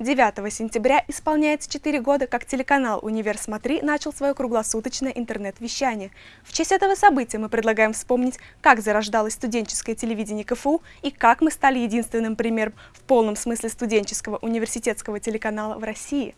9 сентября исполняется 4 года, как телеканал «Универ Смотри» начал свое круглосуточное интернет-вещание. В честь этого события мы предлагаем вспомнить, как зарождалось студенческое телевидение КФУ и как мы стали единственным примером в полном смысле студенческого университетского телеканала в России.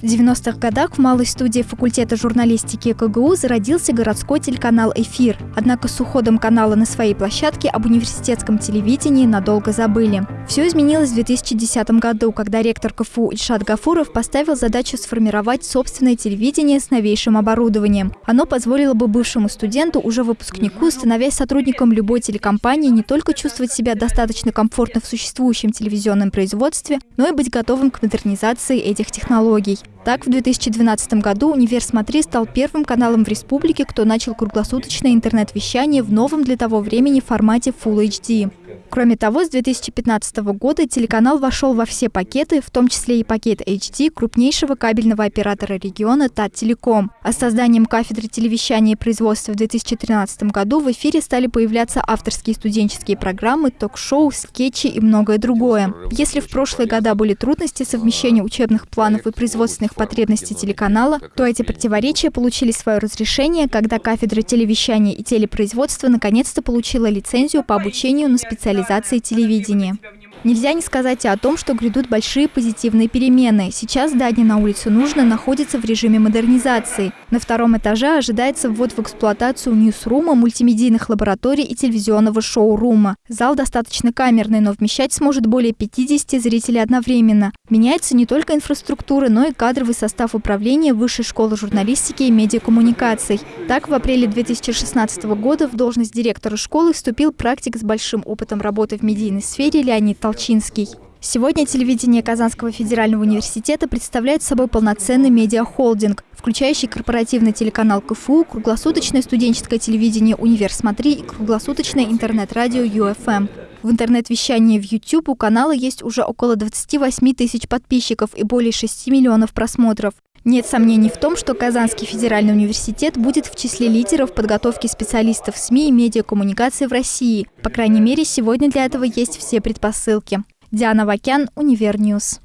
В 90-х годах в малой студии факультета журналистики КГУ зародился городской телеканал «Эфир». Однако с уходом канала на своей площадке об университетском телевидении надолго забыли. Все изменилось в 2010 году, когда ректор КФУ Ильшат Гафуров поставил задачу сформировать собственное телевидение с новейшим оборудованием. Оно позволило бы бывшему студенту, уже выпускнику, становясь сотрудником любой телекомпании, не только чувствовать себя достаточно комфортно в существующем телевизионном производстве, но и быть готовым к модернизации этих технологий. Так, в 2012 году «Универ Смотри» стал первым каналом в республике, кто начал круглосуточное интернет-вещание в новом для того времени формате Full HD. Кроме того, с 2015 года телеканал вошел во все пакеты, в том числе и пакет HD крупнейшего кабельного оператора региона Таттелеком. А с созданием кафедры телевещания и производства в 2013 году в эфире стали появляться авторские студенческие программы, ток-шоу, скетчи и многое другое. Если в прошлые года были трудности совмещения учебных планов и производственных потребностей телеканала, то эти противоречия получили свое разрешение, когда кафедра телевещания и телепроизводства наконец-то получила лицензию по обучению на специализации реализации телевидения. Нельзя не сказать и о том, что грядут большие позитивные перемены. Сейчас здание на улице Нужно находится в режиме модернизации. На втором этаже ожидается ввод в эксплуатацию ньюсрума, мультимедийных лабораторий и телевизионного шоу-рума. Зал достаточно камерный, но вмещать сможет более 50 зрителей одновременно. Меняется не только инфраструктура, но и кадровый состав управления Высшей школы журналистики и медиакоммуникаций. Так, в апреле 2016 года в должность директора школы вступил практик с большим опытом работы в медийной сфере Леонид Толчинский. Сегодня телевидение Казанского федерального университета представляет собой полноценный медиахолдинг, включающий корпоративный телеканал КФУ, круглосуточное студенческое телевидение «Универ Смотри» и круглосуточное интернет-радио UFM. В интернет-вещании в YouTube у канала есть уже около 28 тысяч подписчиков и более 6 миллионов просмотров. Нет сомнений в том, что Казанский федеральный университет будет в числе лидеров подготовки специалистов СМИ и медиакоммуникации в России. По крайней мере, сегодня для этого есть все предпосылки. Диана Вакян, Универньюз.